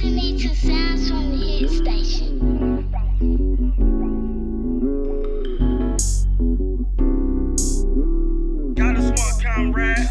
listening to sounds from the hit station. Got a smart comrade.